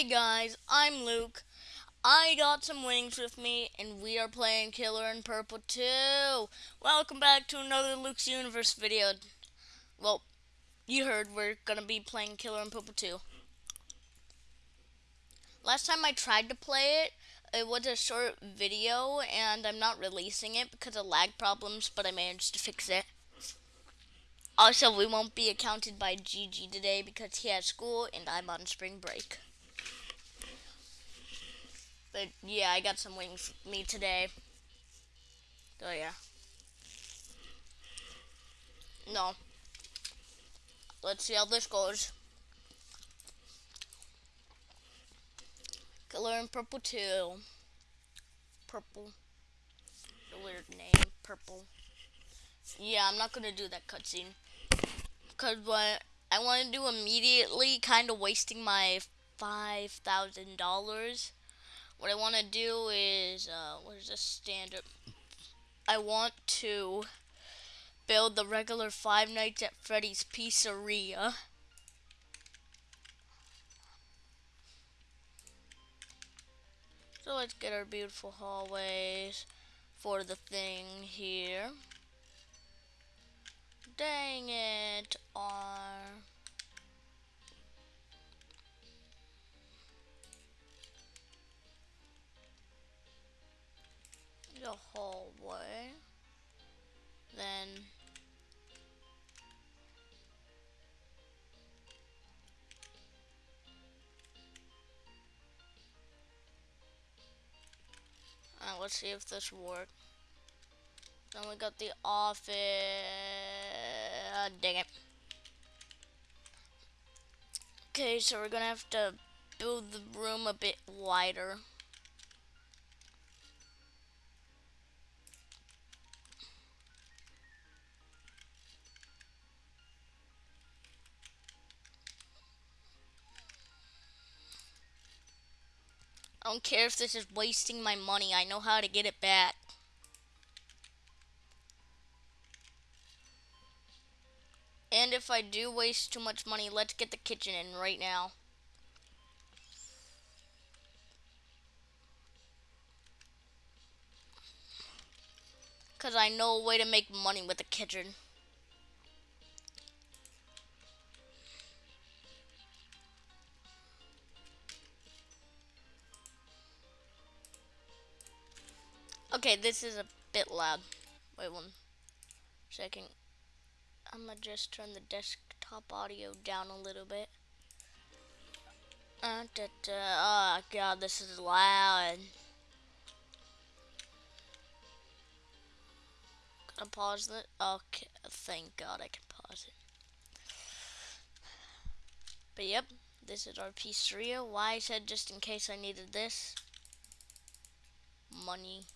Hey guys, I'm Luke. I got some wings with me, and we are playing Killer in Purple 2. Welcome back to another Luke's Universe video. Well, you heard we're gonna be playing Killer in Purple 2. Last time I tried to play it, it was a short video, and I'm not releasing it because of lag problems, but I managed to fix it. Also, we won't be accounted by GG today because he has school and I'm on spring break. But yeah, I got some wings me today. Oh yeah. No. Let's see how this goes. Killer in Purple 2. Purple. A weird name, purple. Yeah, I'm not gonna do that cutscene. Cause what I want to do immediately, kind of wasting my five thousand dollars. What I want to do is, uh, what is this standard? I want to build the regular Five Nights at Freddy's Pizzeria. So let's get our beautiful hallways for the thing here. Dang it, R. The hallway. Then let's see if this works. Then we got the office. Uh, dang it. Okay, so we're gonna have to build the room a bit wider. I don't care if this is wasting my money. I know how to get it back. And if I do waste too much money, let's get the kitchen in right now. Because I know a way to make money with the kitchen. Okay, this is a bit loud. Wait one second. I'm gonna just turn the desktop audio down a little bit. Uh, da, da. Oh god, this is loud. Can I pause it? Okay, thank god I can pause it. But yep, this is our pizzeria. Why I said just in case I needed this. Money.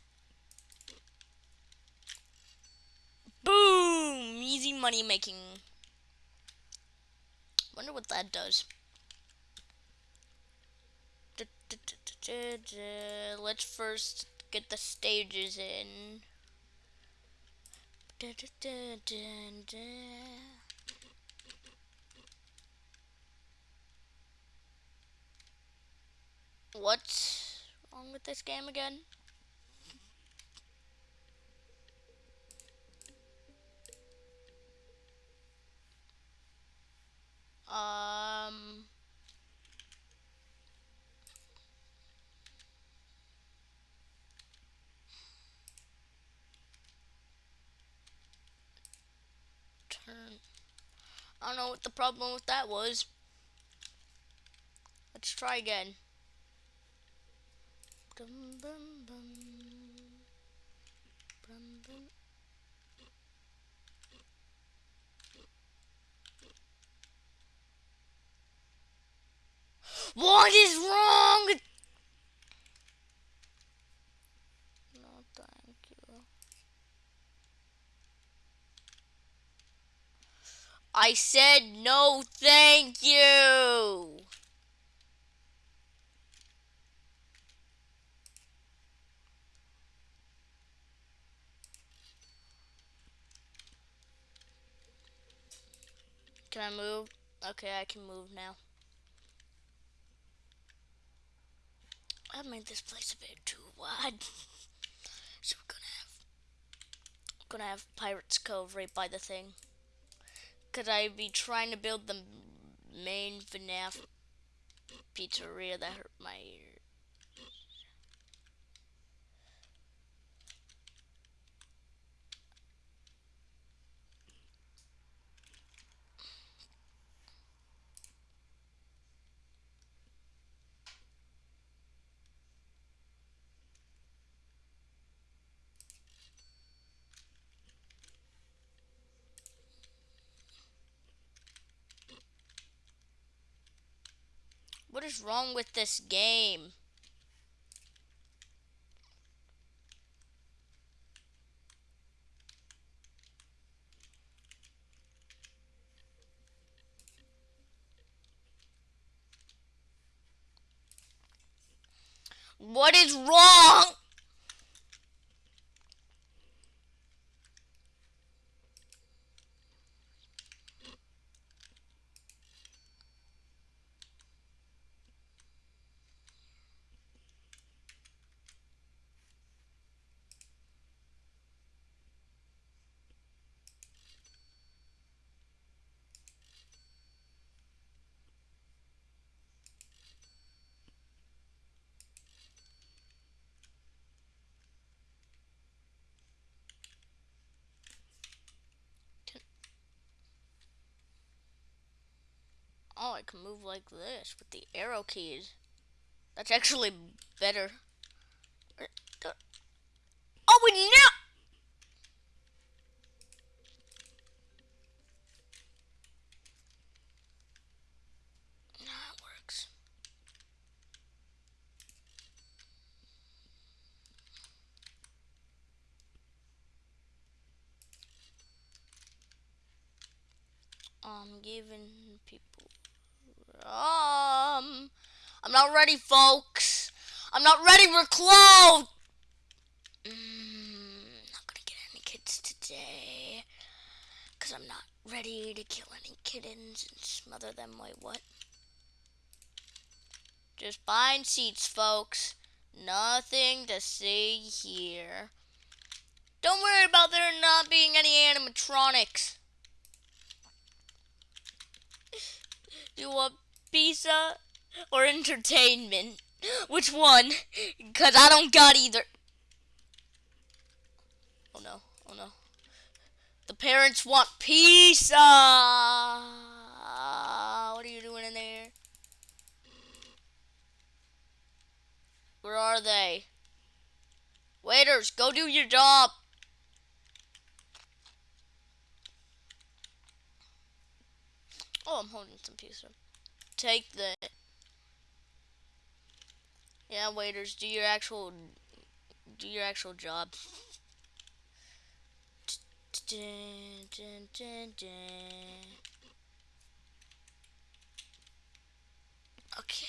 Boom! Easy money making. Wonder what that does. Let's first get the stages in. What's wrong with this game again? Um. Turn. I don't know what the problem with that was. Let's try again. Dum, bum, bum. What is wrong? No, thank you. I said no, thank you. Can I move? Okay, I can move now. I made this place a bit too wide. So we're gonna have gonna have Pirates Cove right by the thing. Could I be trying to build the main FNAF pizzeria that hurt my ear. What is wrong with this game? What is wrong? Oh, I can move like this with the arrow keys. That's actually better. Oh! That works. Oh, I'm giving people um, I'm not ready, folks. I'm not ready. We're closed. Mm, not gonna get any kids today, cause I'm not ready to kill any kittens and smother them. Wait, what? Just buying seats, folks. Nothing to see here. Don't worry about there not being any animatronics. You want pizza or entertainment? Which one? Because I don't got either. Oh no, oh no. The parents want pizza! What are you doing in there? Where are they? Waiters, go do your job. Oh, I'm holding some pizza take the yeah waiters do your actual do your actual job. Okay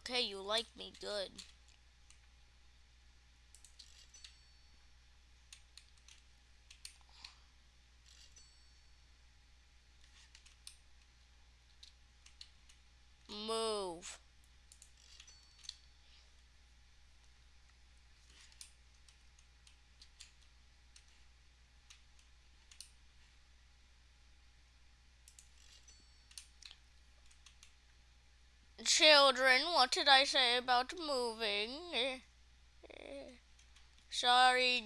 Okay, you like me, good. Move. Children, what did I say about moving? Sorry,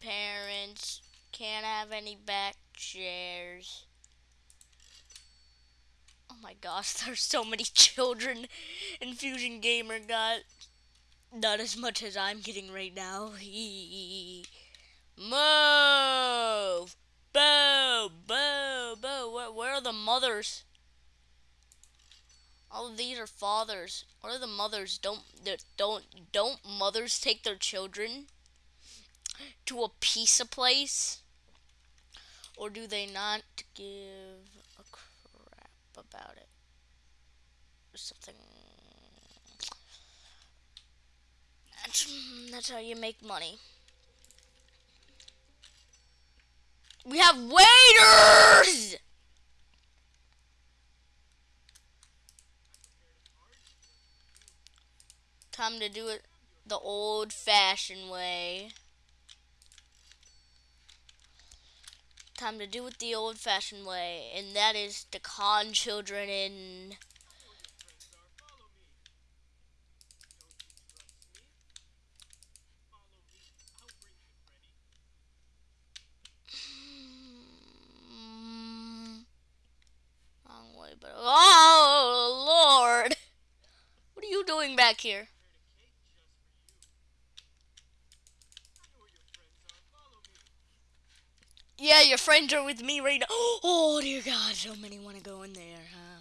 parents. Can't have any back chairs. Oh my gosh, there's so many children in Fusion Gamer got. Not as much as I'm getting right now. Move! Boo! Boo! Boo! Where, where are the mothers? All of these are fathers. What are the mothers? Don't don't don't mothers take their children to a pizza place? Or do they not give a crap about it? Or something. That's, that's how you make money. We have waiters! Time to do it the old fashioned way. Time to do it the old fashioned way, and that is to con children in. But oh Lord, what are you doing back here? Yeah, your friends are with me right now. Oh dear God, so many want to go in there, huh?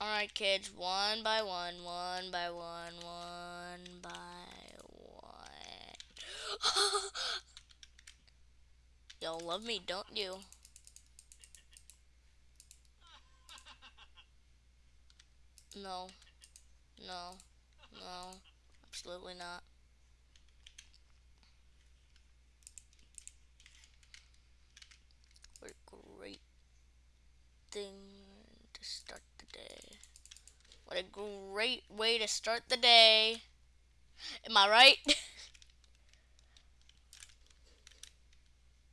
Alright, kids, one by one, one by one, one by one. Y'all love me, don't you? No. No. No. Absolutely not. What a great thing to start the day. What a great way to start the day. Am I right?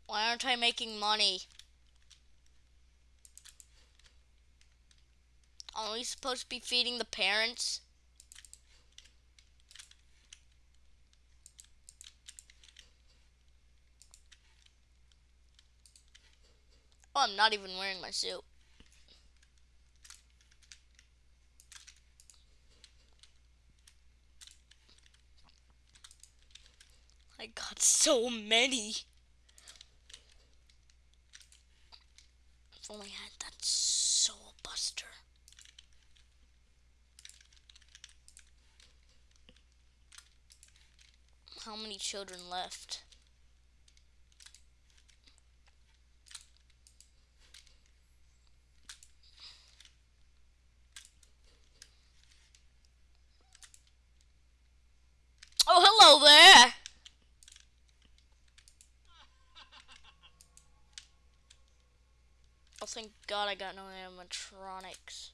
Why aren't I making money? Are we supposed to be feeding the parents? Oh, I'm not even wearing my suit. I got so many. If only I had that soul buster. How many children left? Oh, hello there! Oh, thank God I got no animatronics.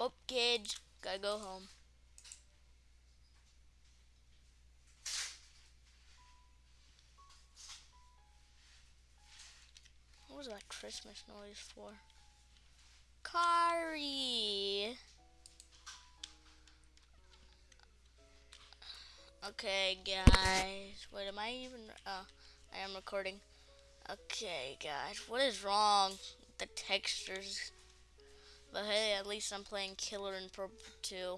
Oh, kids, gotta go home. What was that Christmas noise for? Kari! Okay, guys. Wait, am I even... Oh, I am recording. Okay, guys. What is wrong with the textures? But hey, at least I'm playing Killer in Purple 2.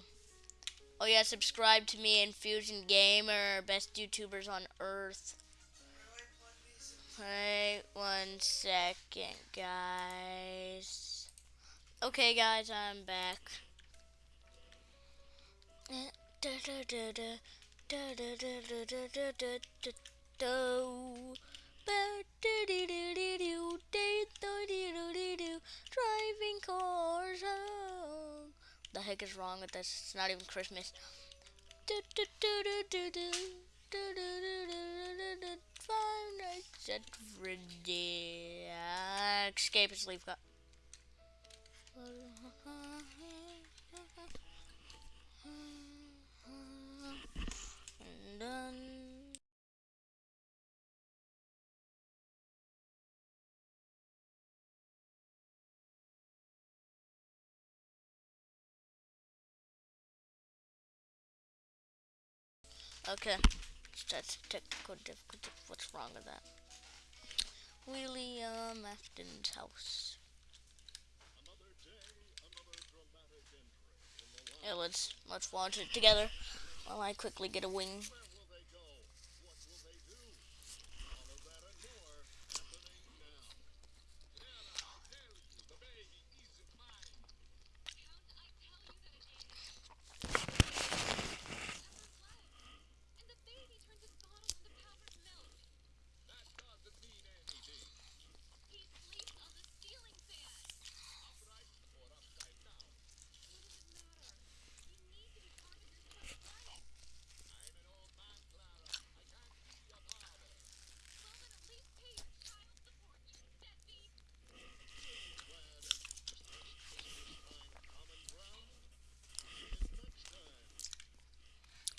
Oh yeah, subscribe to me and Fusion Gamer, best YouTubers on Earth. Wait one second, guys. Okay, guys, I'm back. Eh, Driving cars home. The heck is wrong with this? It's not even Christmas. Five Nights at Freddy. Escape and Done. Okay, that's technical difficulty. What's wrong with that? William Afton's house. Yeah, let's let's watch it together. While I quickly get a wing.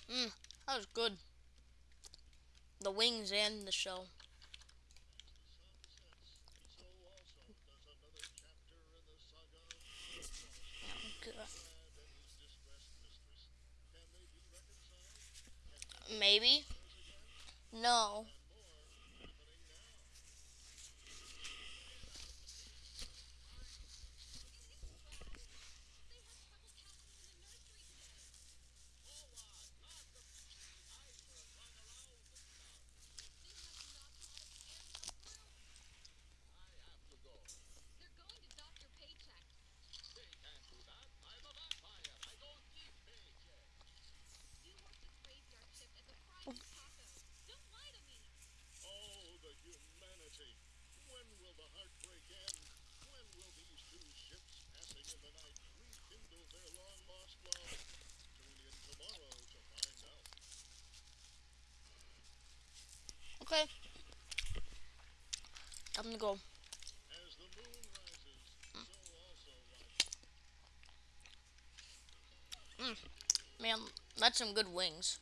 Mm, that was good. The wings and the show. Maybe. No. Okay. I'm gonna go. Mm. Man, that's some good wings.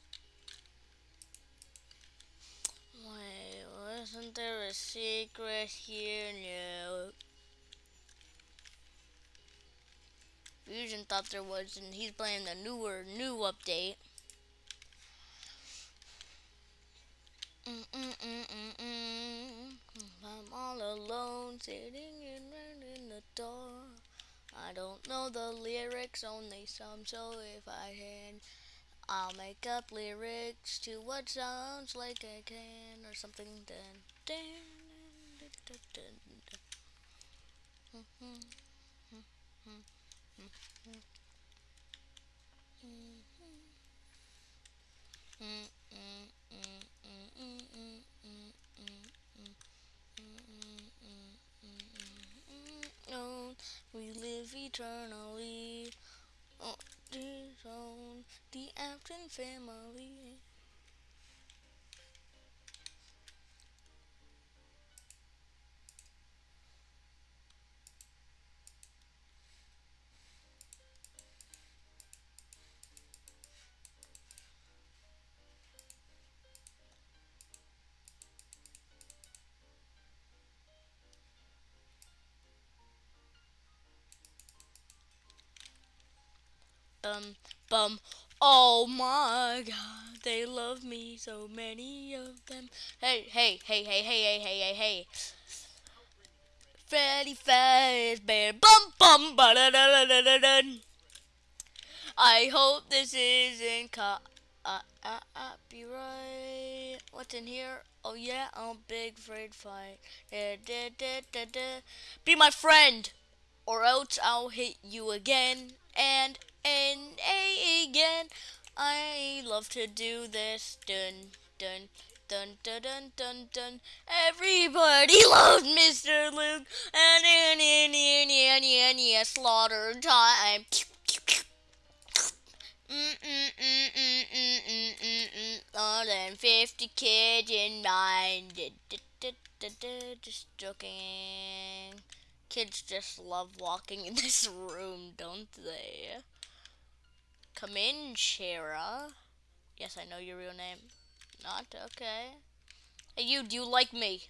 Wait, wasn't there a secret here? No. Fusion thought there was, and he's playing the newer, new update. Mm -mm -mm I'm all alone, sitting in, in the door. I don't know the lyrics, only some, so if I can, I'll make up lyrics to what sounds like I can, or something. Dun. we live eternally the Afton family. Bum bum. Oh my god, they love me, so many of them. Hey, hey, hey, hey, hey, hey, hey, hey. Freddy Fazbear, bum bum, ba da da da da da. I hope this isn't ca- uh, uh, copyright. What's in here? Oh yeah, I'm big afraid fight. Da, da, da, da, da. Be my friend, or else I'll hit you again and and again. I love to do this. Dun dun dun dun dun dun dun. Everybody loves Mr. Luke, and in in in in in in slaughter time. Mm, mm, mm, mm, mm, mm, mm, mm. More than 50 kids in mind. Just joking. Kids just love walking in this room, don't they? Come in, Shara. Yes, I know your real name. Not okay. Hey, you, do you like me?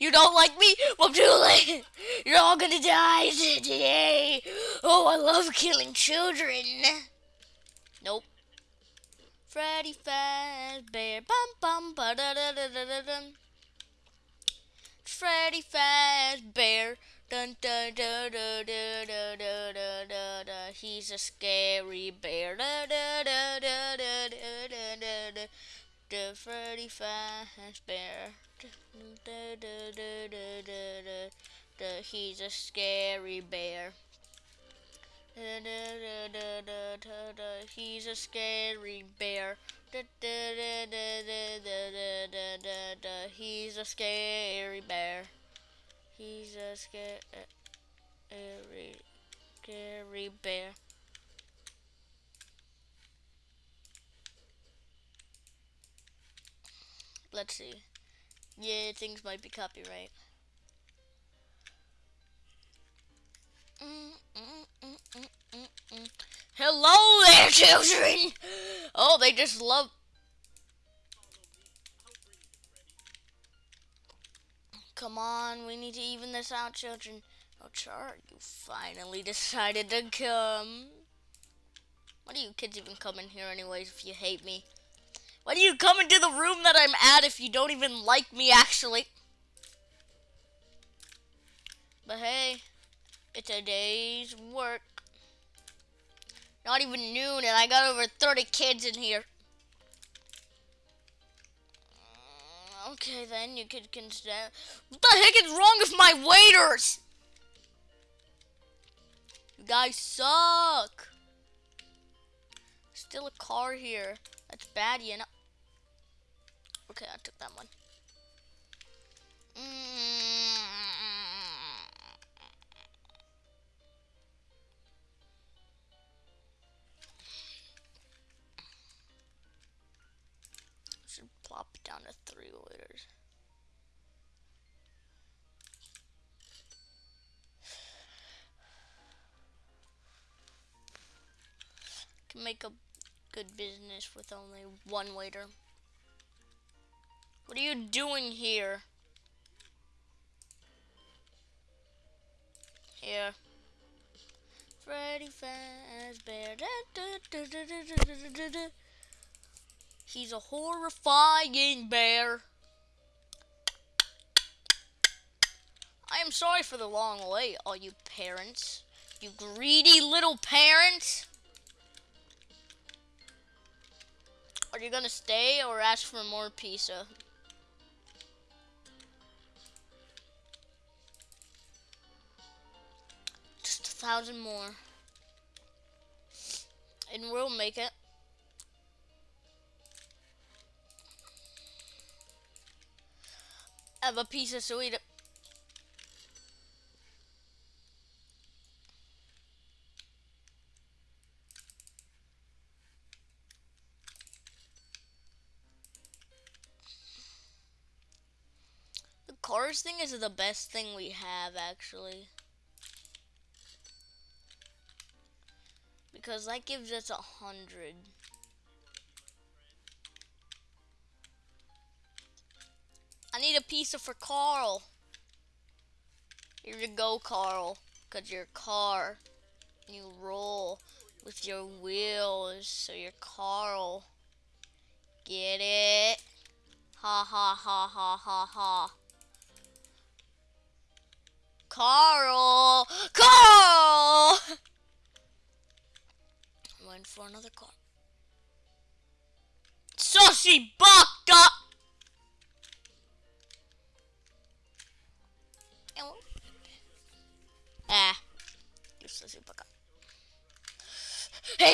You don't like me? Well, too late. You're all gonna die today. Oh, I love killing children. Nope. Freddy Fazbear. Bum bum ba da da da da da. Freddy Fazbear. Dun, dun, dun, dun, dun, dun, dun, dun, dun, dun. He's a scary bear. Dun, dun, dun, dun, dun, dun, dun, dun, dun. The Freddy Fazbear. Dun, dun, dun, dun, dun, dun, dun, dun. He's a scary bear. Dun, dun, dun, dun, dun, dun, dun. He's a scary bear. Dun, dun, dun, dun, dun, dun, dun, dun, dun. He's a scary bear. He's a scary, scary bear. Let's see. Yeah, things might be copyright. Mm, mm, mm, Hello there, children! Oh, they just love. Come on, we need to even this out, children. Oh, Char, you finally decided to come. Why do you kids even come in here anyways if you hate me? Why do you come into the room that I'm at if you don't even like me, actually? But hey, it's a day's work. Not even noon, and I got over 30 kids in here. Okay, then you could consider. What the heck is wrong with my waiters? You guys suck. Still a car here. That's bad, you know. Okay, I took that one. Mm. Should liters. Can make a good business with only one waiter. What are you doing here? Here. Freddy Fazbear. He's a horrifying bear. I am sorry for the long wait, all you parents. You greedy little parents. Are you gonna stay or ask for more pizza? Just a thousand more. And we'll make it. Have a piece of sweet. The cars thing is the best thing we have actually. Because that gives us a hundred. I need a pizza for Carl. Here you go, Carl. Cause your car. You roll with your wheels. So you're Carl. Get it? Ha ha ha ha ha ha. Carl! Carl! Waiting for another car. Saucy baka!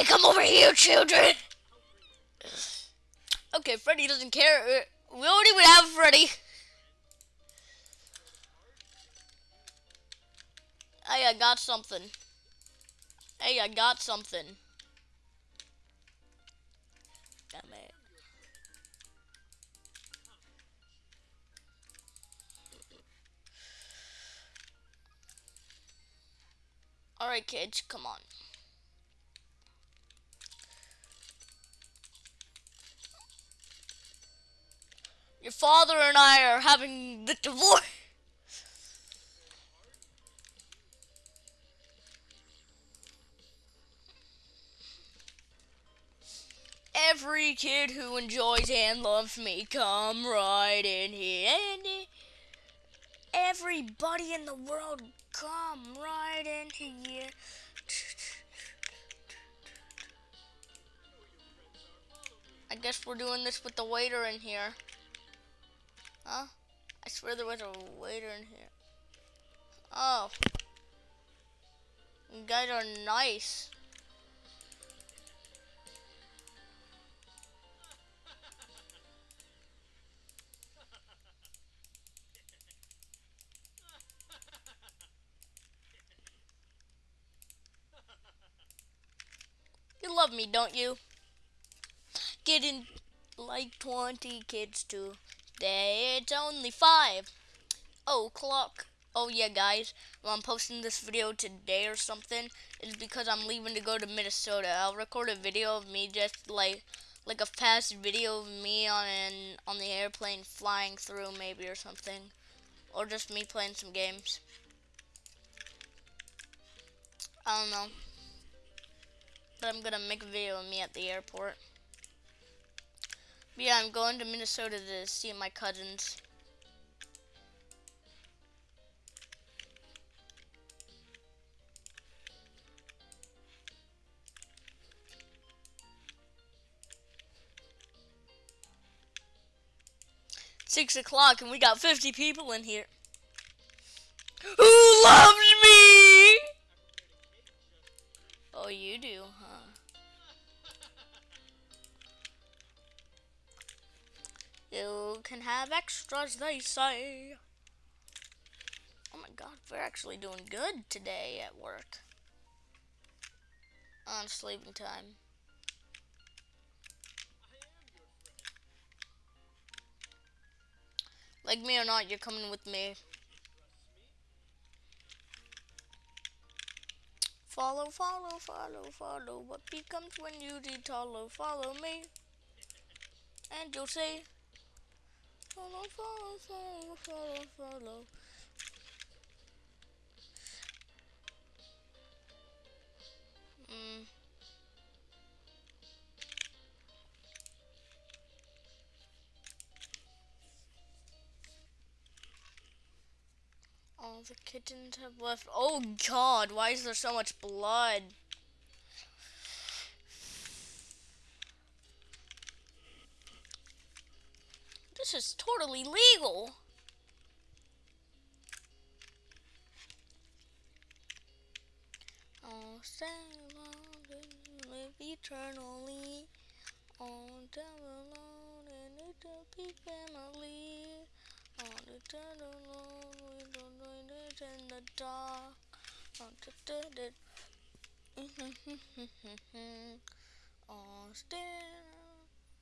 Come over here, children! Okay, Freddy doesn't care. We don't even have Freddy. Hey, I got something. Hey, I got something. Damn it. Alright, kids, come on. Your father and I are having the divorce. every kid who enjoys and loves me, come right in here. And everybody in the world, come right in here. I guess we're doing this with the waiter in here. Huh? I swear there was a waiter in here. Oh. You guys are nice. You love me, don't you? Getting like 20 kids to It's only 5. o'clock. Oh, yeah, guys. Well, I'm posting this video today or something. It's because I'm leaving to go to Minnesota. I'll record a video of me just like like a fast video of me on an, on the airplane flying through maybe or something. Or just me playing some games. I don't know. But I'm gonna make a video of me at the airport. Yeah, I'm going to Minnesota to see my cousins. Six o'clock and we got 50 people in here. Who loves me? Oh, you do, huh? You can have extras, they say. Oh my god, we're actually doing good today at work. On sleeping time. Like me or not, you're coming with me. Follow, follow, follow, follow. What becomes when you follow? Follow me. And you'll say, follow, follow, follow, follow, follow. Mm. All the kittens have left. Oh god, why is there so much blood? This is totally legal. Oh, and live eternally. Alone and it'll be family. On the alone, we don't know it in the dark. On the it.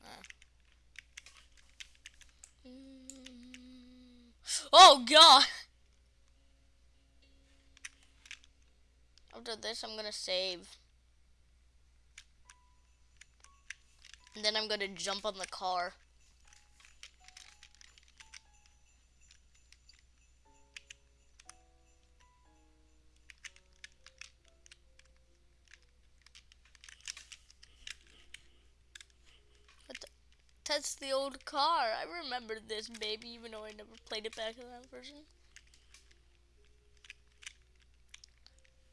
Ah. Oh god! After this, I'm gonna save. And then I'm gonna jump on the car. That's the old car. I remember this baby, even though I never played it back in that version.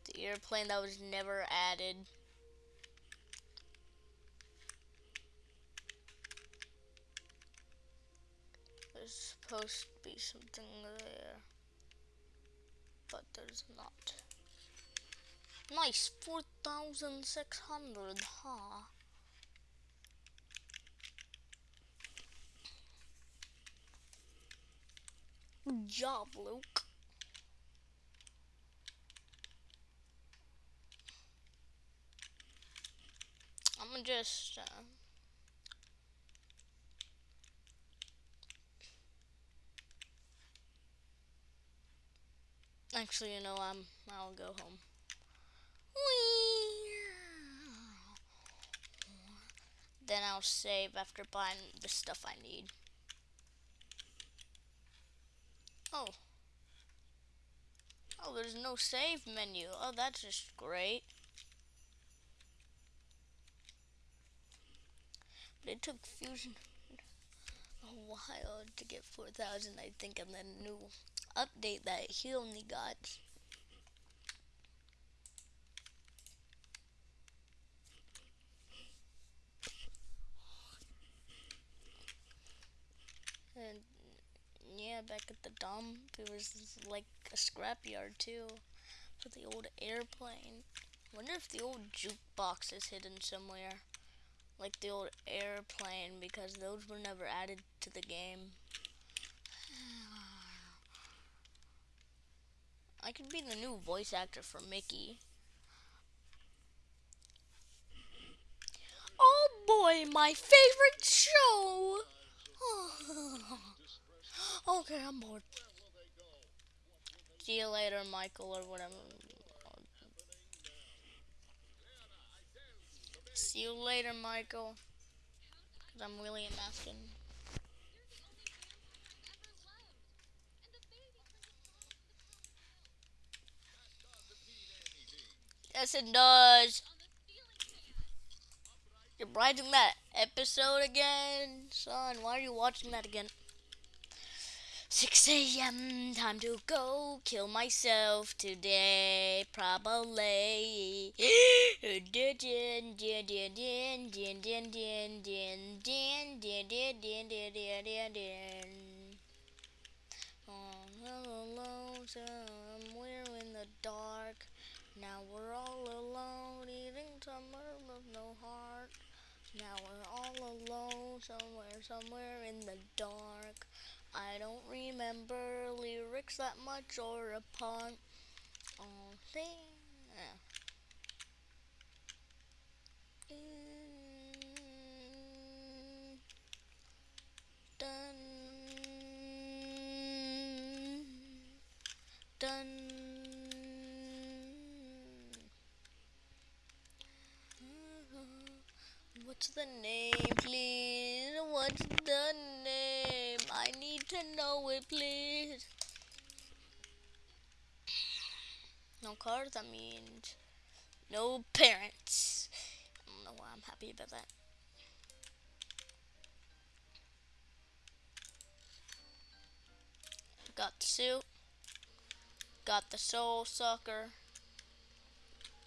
The airplane that was never added. There's supposed to be something there. But there's not. Nice, 4,600, huh? Job, Luke. I'm gonna just uh, actually, you know, I'm I'll go home. Then I'll save after buying the stuff I need. Oh. Oh, there's no save menu. Oh, that's just great. But it took Fusion a while to get 4,000, I think, and then new update that he only got back at the dump, it was like a scrapyard too, with the old airplane. Wonder if the old jukebox is hidden somewhere, like the old airplane, because those were never added to the game. I could be the new voice actor for Mickey. Oh boy, my favorite show! okay, I'm bored. See you later, Michael, or whatever. See you later, Michael. Cause I'm William Afton. Yes, it does. You're writing that episode again? Son, why are you watching that again? 6 a.m. Time to go kill myself today, probably. all Alone somewhere in the dark. Now we're all alone, eating summer with no heart. Now we're all alone, somewhere, somewhere in the dark. I don't remember lyrics that much or a pun. Oh, uh, thing. Yeah. Dun. Dun. What's the name, please? What's the to know it, please. No cars, that means no parents. I don't know why I'm happy about that. Got the suit. Got the soul sucker.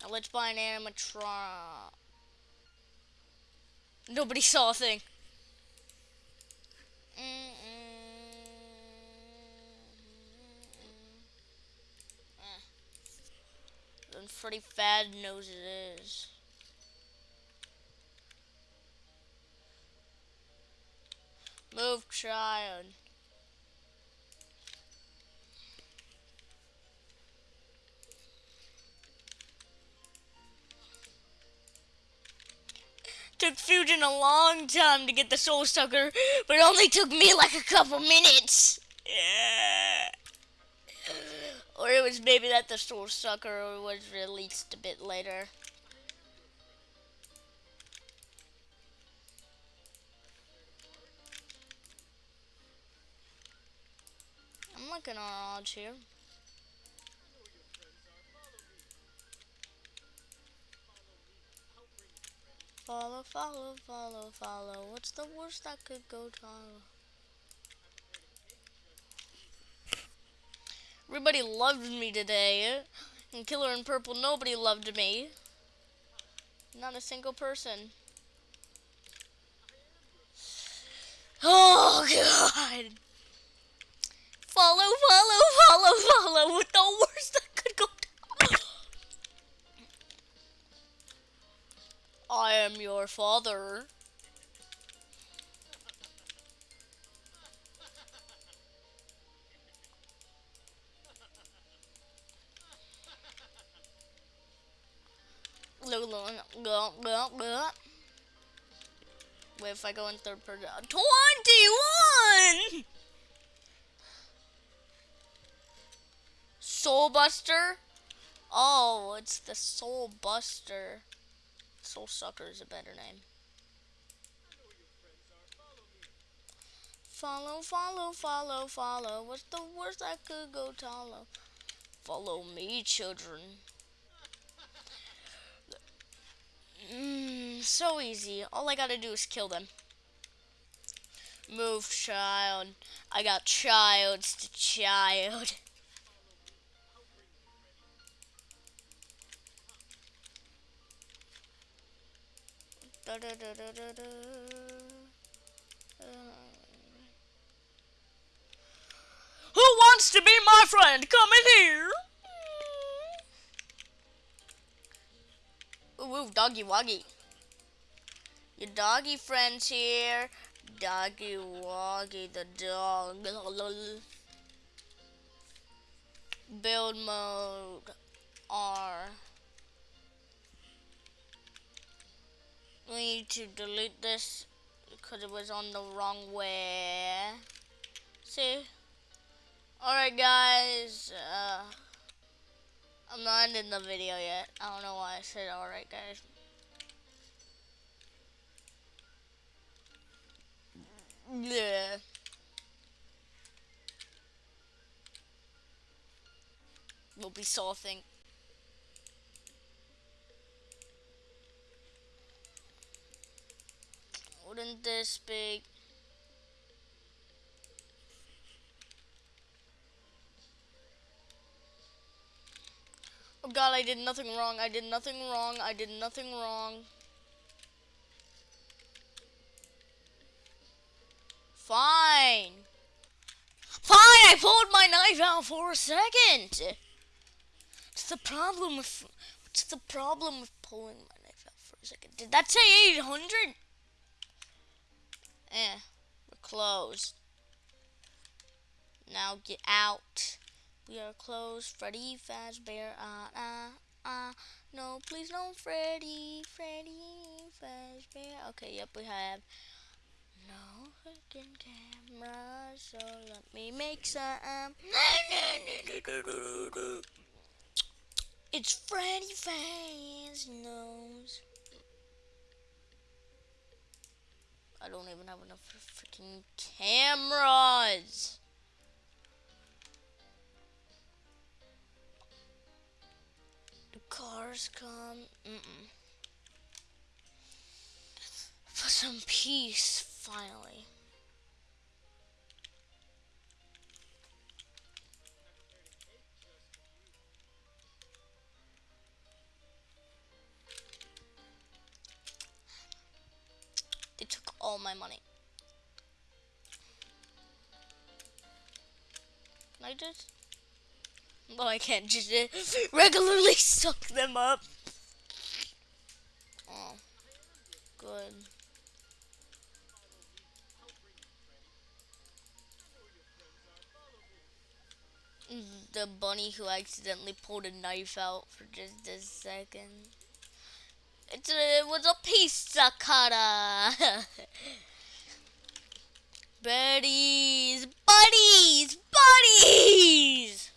Now let's buy an animatron. Nobody saw a thing. Mm -mm. Eh. Then Freddy Fad knows it is. Move, child. Took Fusion a long time to get the Soul Sucker, but it only took me like a couple minutes. Yeah. Or it was maybe that the Soul Sucker was released a bit later. I'm looking on odds here. Follow, follow, follow, follow. What's the worst that could go wrong? Everybody loved me today. And Killer in Purple, nobody loved me. Not a single person. Oh, God. Follow, follow, follow, follow. With the worst that could go I am your father. Wait, if I go in third person. Uh, 21! Soul Buster? Oh, it's the Soul Buster. Soul Sucker is a better name. Follow, follow, follow, follow. What's the worst I could go follow? Follow me, children. Mmm, so easy. All I gotta do is kill them. Move, child. I got childs to child. Da, da, da, da, da, da. Uh. to be my friend? Come in here. Ooh, ooh doggy woggy. Your doggy friend's here. Doggy woggy the dog. Build mode R. We need to delete this because it was on the wrong way. See? Alright guys, uh, I'm not ending the video yet. I don't know why I said alright guys. Yeah. We'll be solving. Wouldn't this be Oh god, I did nothing wrong. I did nothing wrong. I did nothing wrong. Fine. Fine, I pulled my knife out for a second. What's the problem with what's the problem with pulling my knife out for a second? Did that say 800? Eh, we're closed. Now get out. We are close. Freddy Fazbear. Ah, ah, ah. No, please don't, Freddy. Freddy Fazbear. Okay, yep, we have no fucking camera. So let me make some. It's Freddy Fazbear's nose. I don't even have enough freaking cameras. Cars come. Mm -mm. For some peace, finally. They took all my money. Can I just... No, I can't just uh, regularly suck them up. Oh, good. The bunny who accidentally pulled a knife out for just a second. It's a, it was a pizza cutter. Buddies, buddies, buddies.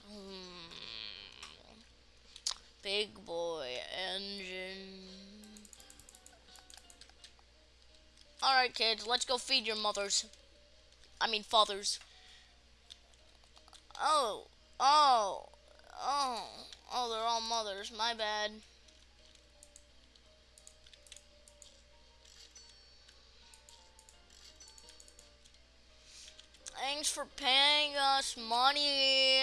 Big boy engine. Alright, kids, let's go feed your mothers. I mean, fathers. Oh, oh, oh, oh, they're all mothers. My bad. Thanks for paying us money.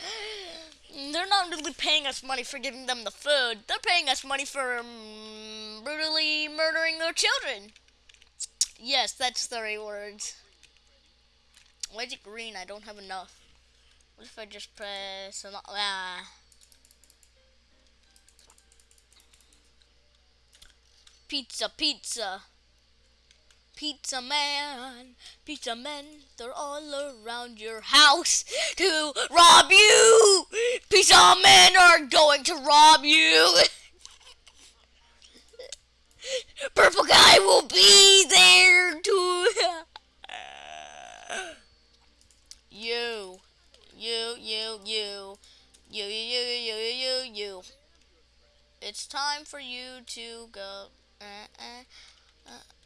They're not really paying us money for giving them the food. They're paying us money for um, brutally murdering their children. Yes, that's the words. Why is it green? I don't have enough. What if I just press... Ah. Pizza, pizza. Pizza man, pizza men, they're all around your house to rob you. Pizza men are going to rob you. Purple guy will be there to you, you, you, you, you, you, you, you, you, you. It's time for you to go. Uh, uh, uh.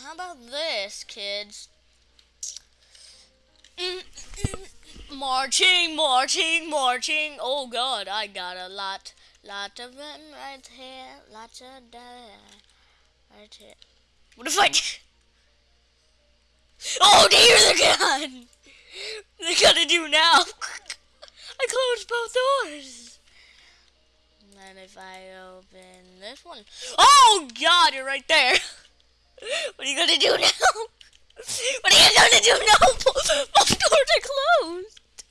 How about this, kids? marching, marching, marching. Oh God, I got a lot, lot of them right here, lots of them right here. What if I? Oh dear the gun! They gotta do now. I closed both doors. And if I open this one, oh God, you're right there. What are you gonna do now? What are you gonna do now? Both doors are closed.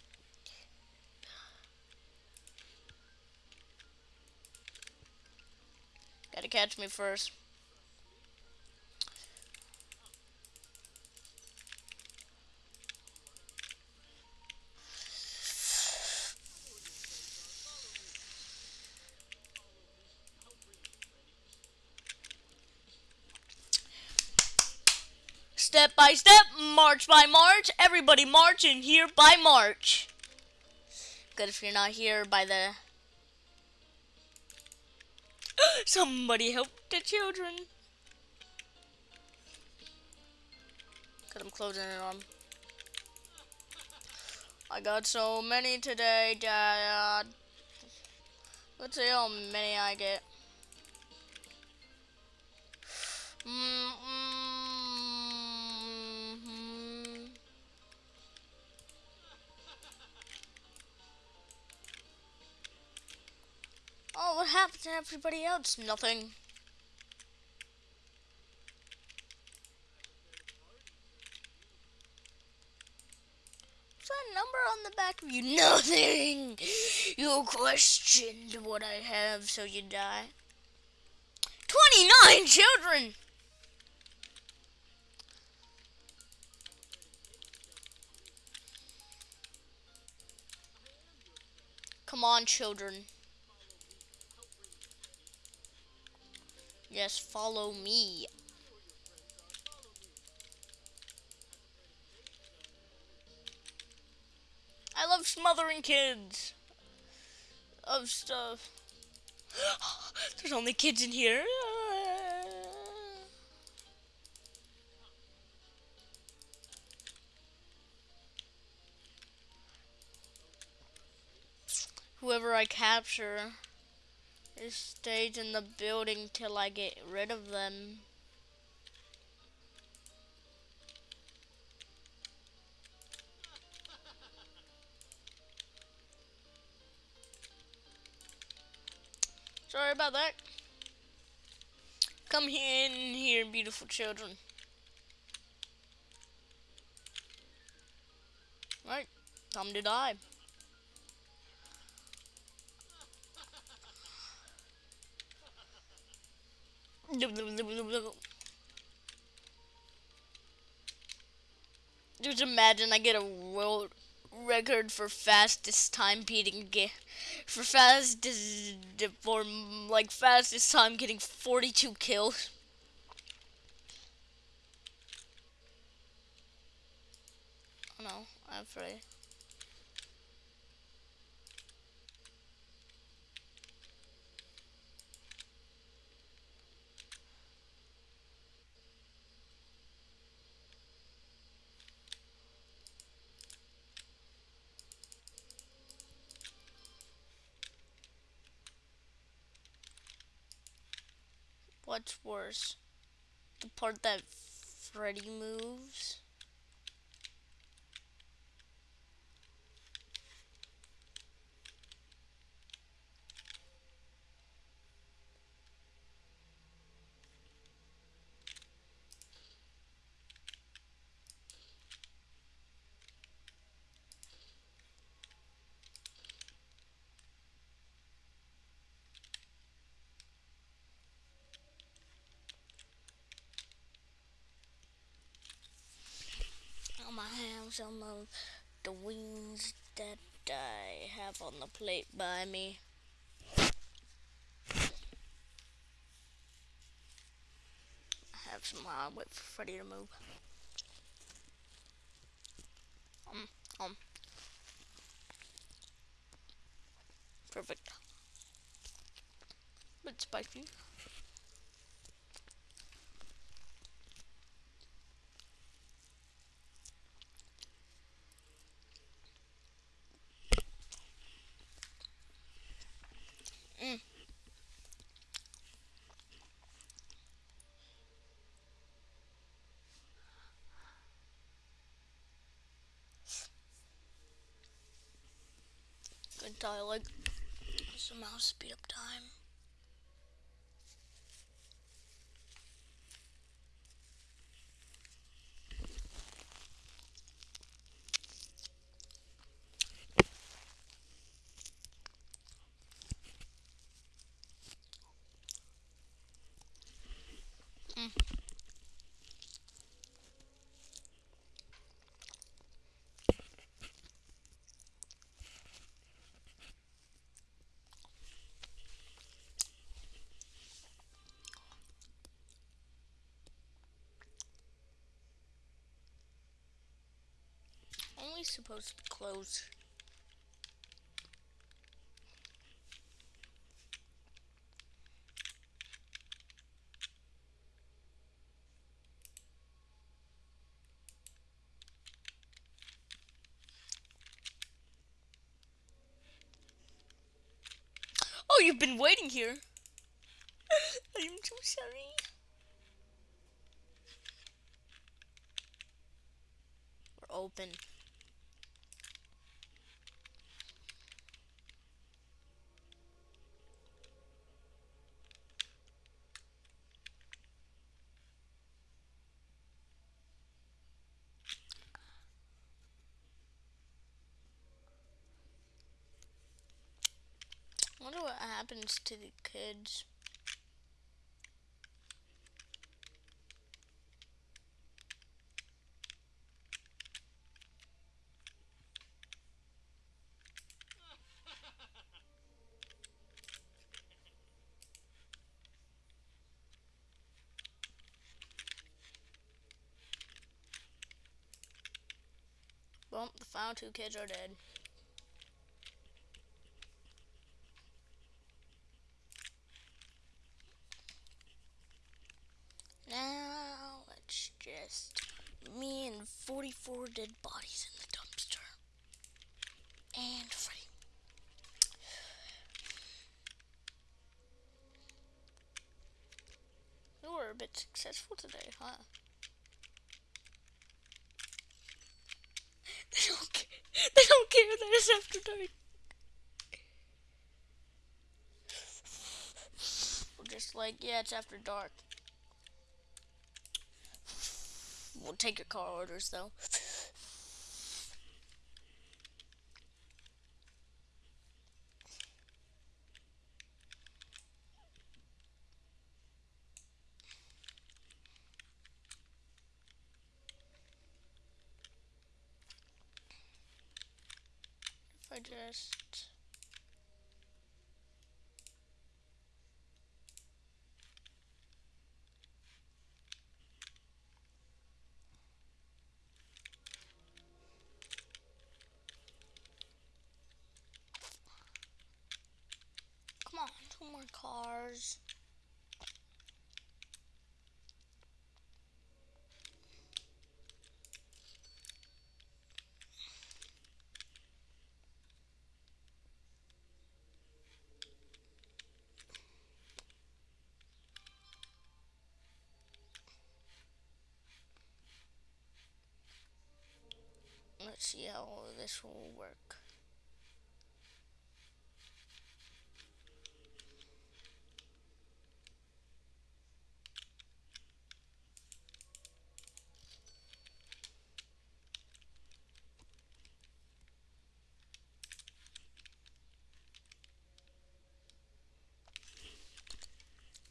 Gotta catch me first. Step by step, march by march, everybody march and here by march. Good if you're not here by the... Somebody help the children. Cause I'm closing it on. I got so many today, Dad. Let's see how many I get. Mm to everybody else? Nothing. What's that number on the back of you? Nothing! You questioned what I have, so you die. 29 children! Come on, children. Yes, follow me. I love smothering kids of stuff. There's only kids in here. Whoever I capture is stays in the building till I get rid of them. Sorry about that. Come in here, beautiful children. Right, time to die. Just imagine I get a world record for fastest time beating game for fastest for like fastest time getting 42 kills. Oh no, I'm afraid. What's worse? The part that Freddy moves? Some of the wings that I have on the plate by me. I have some uh, wait for Freddy to move. Um, um. Perfect. Bit spicy. Like somehow speed up time. Supposed to be closed. Oh, you've been waiting here. I'm so sorry. We're open. wonder what happens to the kids. Well, the final two kids are dead. Now, let's just... Me and 44 dead bodies in the dumpster. And Freddy. You were a bit successful today, huh? They don't care. They don't care that it's after dark. We're just like, yeah, it's after dark. We'll take your car orders though. If I just Come on, two more cars. Let's see how this will work.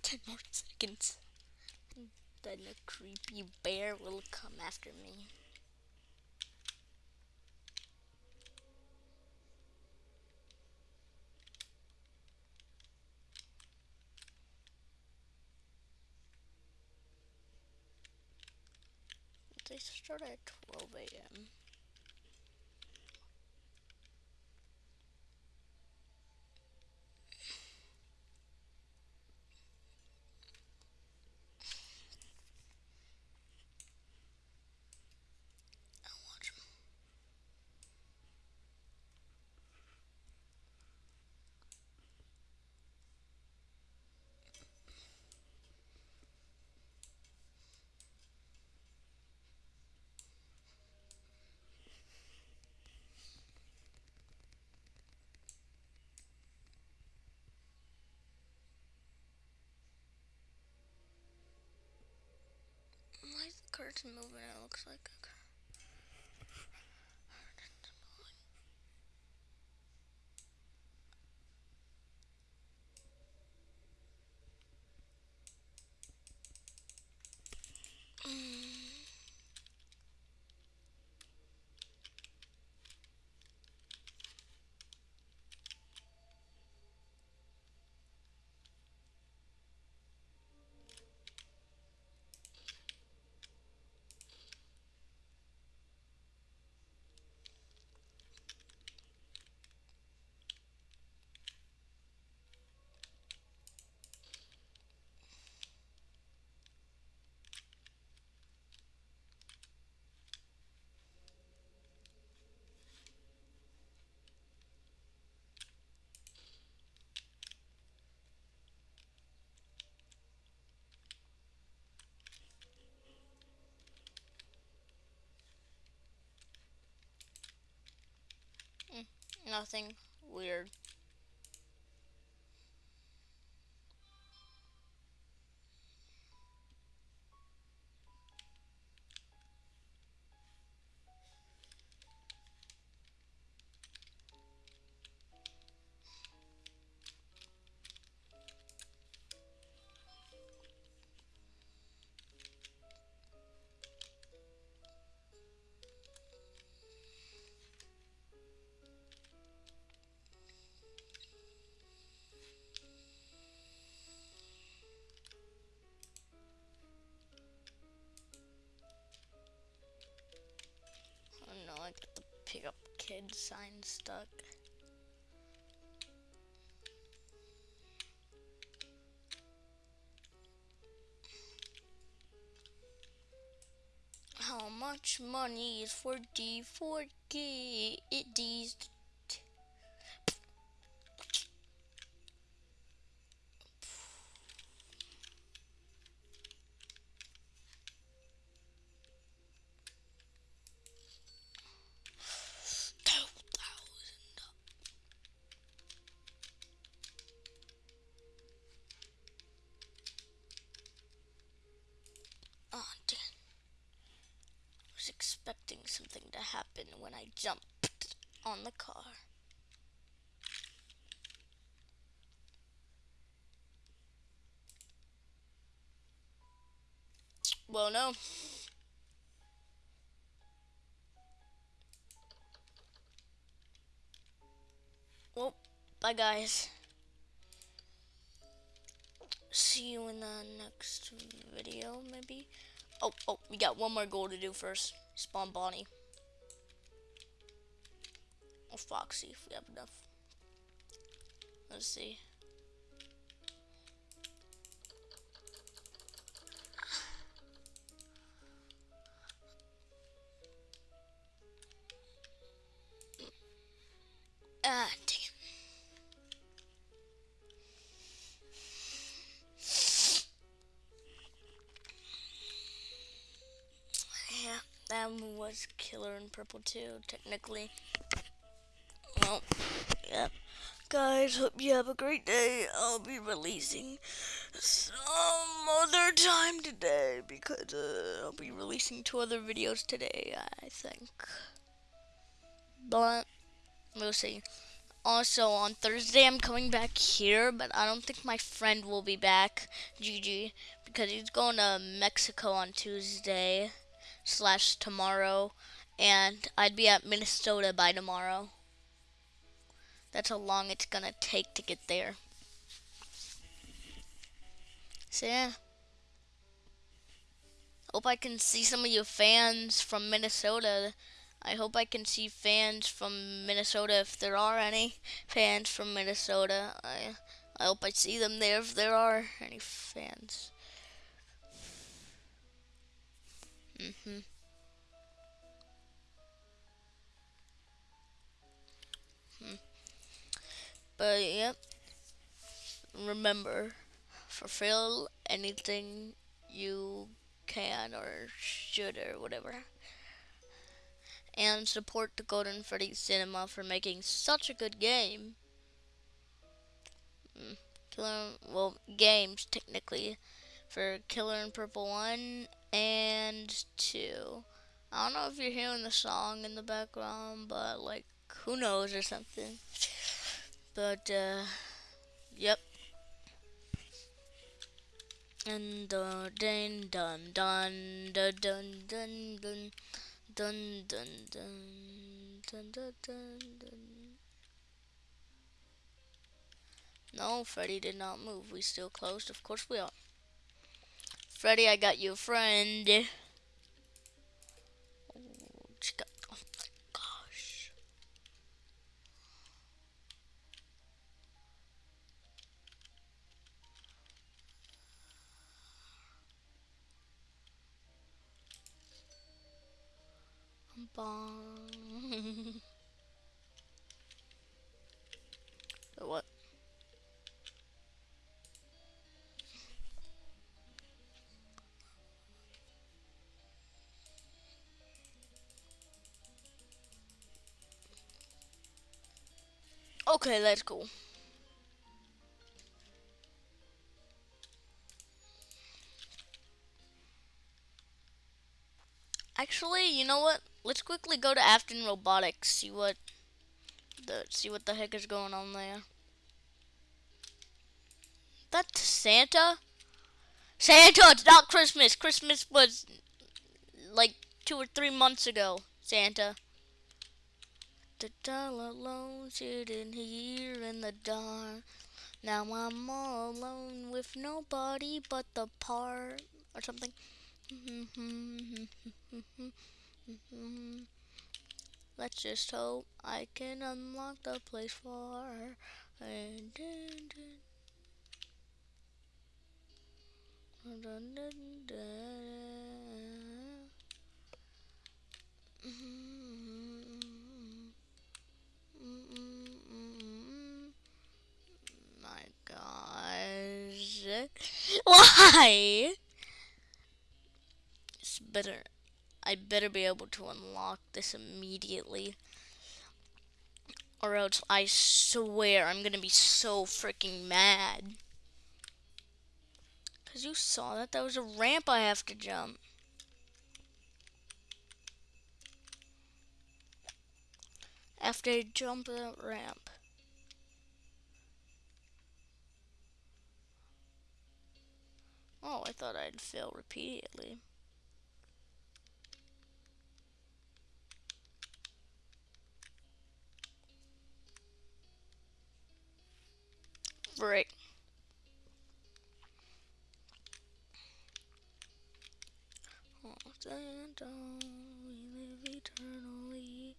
Ten more seconds. Then a creepy bear will come after me. They start at 12 a.m. I'll watch 'em. Curtain moving? It looks like a cur- Mm. Nothing weird. Pick up kid sign stuck. How much money is for D4G? It D's. Guys. See you in the next video, maybe. Oh, oh, we got one more goal to do first. Spawn Bonnie. Or Foxy, if we have enough. Let's see. Killer in Purple 2, technically. Well, yep. Guys, hope you have a great day. I'll be releasing some other time today because uh, I'll be releasing two other videos today, I think. But we'll see. Also, on Thursday, I'm coming back here, but I don't think my friend will be back, GG, because he's going to Mexico on Tuesday slash tomorrow, and I'd be at Minnesota by tomorrow. That's how long it's gonna take to get there. So yeah. Hope I can see some of you fans from Minnesota. I hope I can see fans from Minnesota if there are any fans from Minnesota. I I hope I see them there if there are any fans. Mhm. But yep. Remember, fulfill anything you can or should or whatever. And support the Golden Freddy Cinema for making such a good game. Mm, well, games technically for Killer in Purple 1 and 2. I don't know if you're hearing the song in the background, but like, who knows or something. But, uh, yep. And uh, dun dun dun dun dun dun dun dun dun dun dun dun dun dun. No, Freddy did not move. We still closed. Of course we are. Freddy, I got you a friend. Oh, chica- oh my gosh. Bong. what? Okay, that's cool. Actually, you know what? Let's quickly go to Afton Robotics. See what the see what the heck is going on there. That's Santa. Santa, it's not Christmas. Christmas was like two or three months ago. Santa. The all alone, sitting here in the dark. Now I'm all alone with nobody but the part or something. Let's just hope I can unlock the place for her. And My Why? It's better. I better be able to unlock this immediately. Or else I swear I'm gonna be so freaking mad. Because you saw that. That was a ramp I have to jump. After jump that ramp. Oh, I thought I'd fail repeatedly. Santa, we live eternally.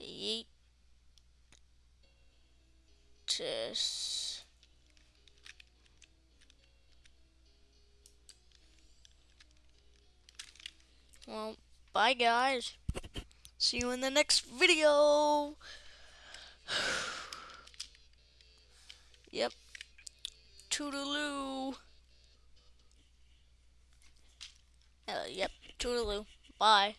Yeet. Well, bye guys. See you in the next video. yep. Toodaloo. Uh, yep. Toodaloo. Bye.